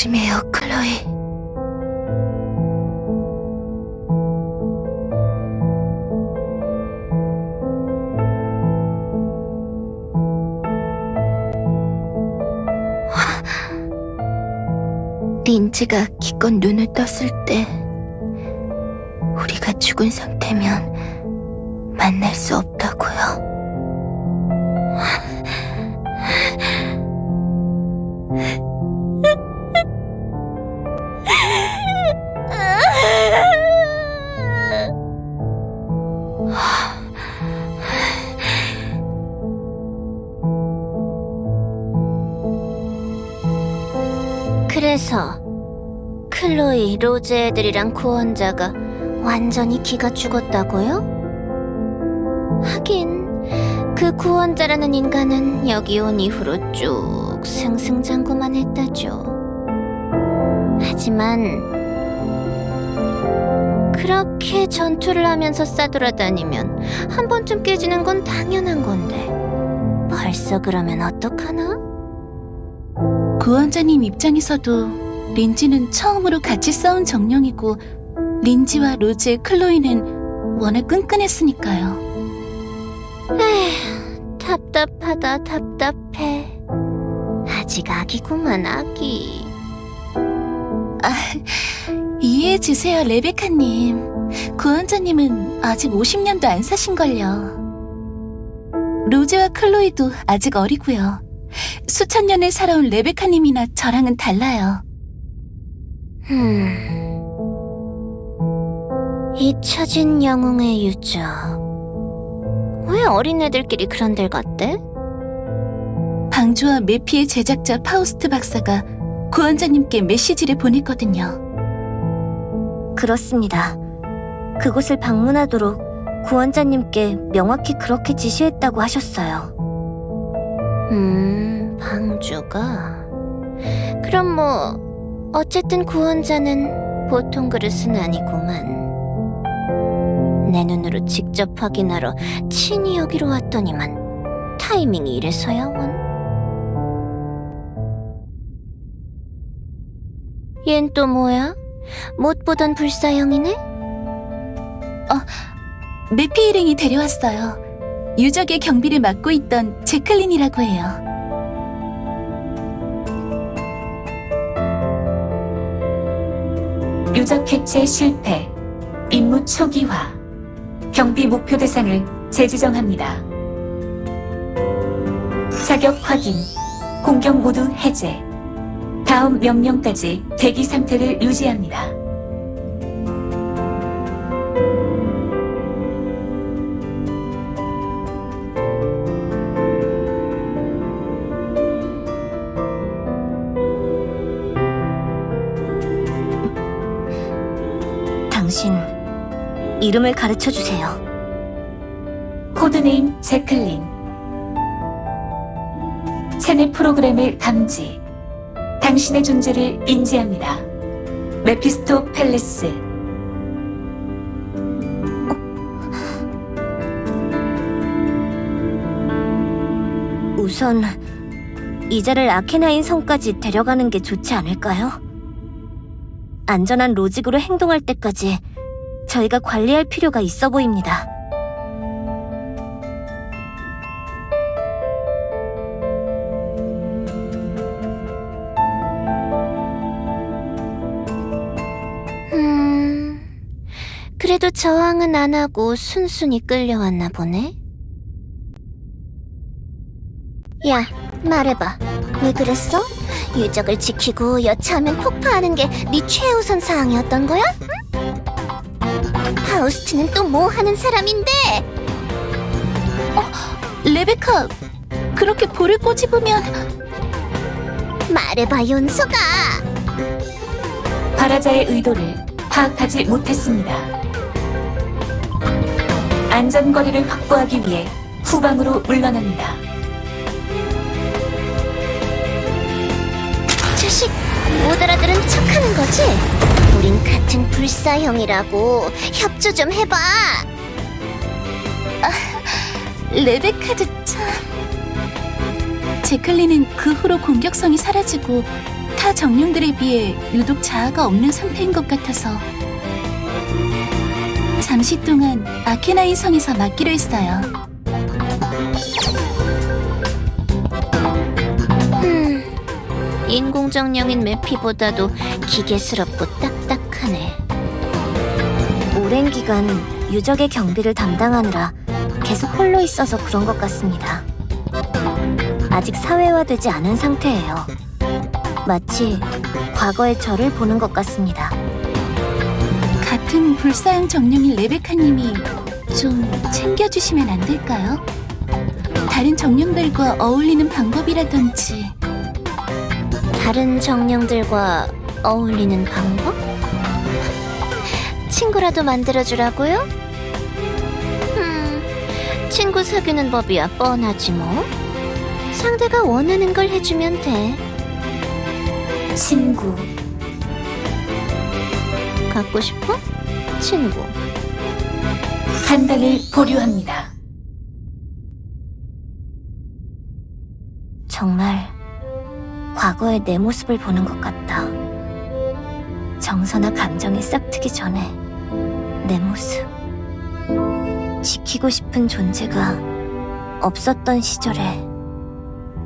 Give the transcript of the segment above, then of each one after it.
조심해요, 클로이. 린지가 기껏 눈을 떴을 때 우리가 죽은 상태면 만날 수 없다고요. 그래서 클로이, 로즈 애들이랑 구원자가 완전히 기가 죽었다고요? 하긴 그 구원자라는 인간은 여기 온 이후로 쭉 승승장구만 했다죠. 하지만 그렇게 전투를 하면서 싸돌아다니면 한 번쯤 깨지는 건 당연한 건데 벌써 그러면 어떡하나? 구원자님 입장에서도 린지는 처음으로 같이 싸운 정령이고 린지와 로즈의 클로이는 워낙 끈끈했으니까요. 에휴, 답답하다 답답해. 아직 아기구만 아기. 이해해주세요, 레베카님. 구원자님은 아직 50년도 안 사신걸요. 로즈와 클로이도 아직 어리고요. 수천 년을 살아온 레베카님이나 저랑은 달라요. 음. 잊혀진 영웅의 유적. 왜 어린애들끼리 그런 데 갔대? 방주와 메피의 제작자 파우스트 박사가 구원자님께 메시지를 보냈거든요. 그렇습니다. 그곳을 방문하도록 구원자님께 명확히 그렇게 지시했다고 하셨어요. 음, 방주가. 그럼 뭐, 어쨌든 구원자는 보통 그릇은 아니구만. 내 눈으로 직접 확인하러 친히 여기로 왔더니만 타이밍이 이래서야 원. 얜 또 뭐야? 못 보던 불사형이네? 메피 일행이 데려왔어요. 유적의 경비를 맡고 있던 제클린이라고 해요. 유적 해체 실패, 임무 초기화, 경비 목표 대상을 재지정합니다. 자격 확인, 공격 모두 해제. 다음 명령까지 대기 상태를 유지합니다. 이름을 가르쳐 주세요. codename 제클린. 체내 프로그램을 감지. 당신의 존재를 인지합니다. 메피스토펠레스. 우선 이 자를 아케나인 성까지 데려가는 게 좋지 않을까요? 안전한 로직으로 행동할 때까지 저희가 관리할 필요가 있어 보입니다. 음, 그래도 저항은 안 하고 순순히 끌려왔나 보네. 야, 말해봐. 왜 그랬어? 유적을 지키고 여차하면 폭파하는 게 네 최우선 사항이었던 거야? 응? 파우스트는 또 뭐 하는 사람인데? 레베카, 그렇게 볼을 꼬집으면 말해봐, 윤소가. 바라자의 의도를 파악하지 못했습니다. 안전거리를 확보하기 위해 후방으로 물러납니다. 자식, 못 알아들은 척하는 거지? 우린 같은 불사형이라고 협조 좀 해봐. 레베카도 참. 제클린은 그 후로 공격성이 사라지고 타 정령들에 비해 유독 자아가 없는 상태인 것 같아서 잠시 동안 아케나인 성에서 맡기로 했어요. 음, 인공정령인 메피보다도 기계스럽고 딱딱하네. 오랜 기간 유적의 경비를 담당하느라 계속 홀로 있어서 그런 것 같습니다. 아직 사회화되지 않은 상태예요. 마치 과거의 저를 보는 것 같습니다. 같은 불사양 정령인 레베카님이 좀 챙겨주시면 안 될까요? 다른 정령들과 어울리는 방법이라든지 다른 정령들과 어울리는 방법? 친구라도 만들어주라고요? 음, 친구 사귀는 법이야 뻔하지 뭐. 상대가 원하는 걸 해주면 돼. 친구, 갖고 싶어? 친구. 한 달을 보류합니다. 정말 과거의 내 모습을 보는 것 같다. 정서나 감정이 싹트기 전에 내 모습. 지키고 싶은 존재가 없었던 시절에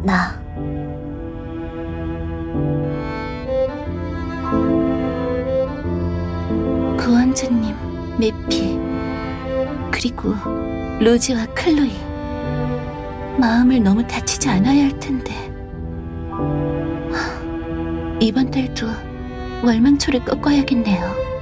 나. 구원자님, 메피, 그리고 로지와 클로이. 마음을 너무 다치지 않아야 할 텐데. 하, 이번 달도 월망초를 꺾어야겠네요.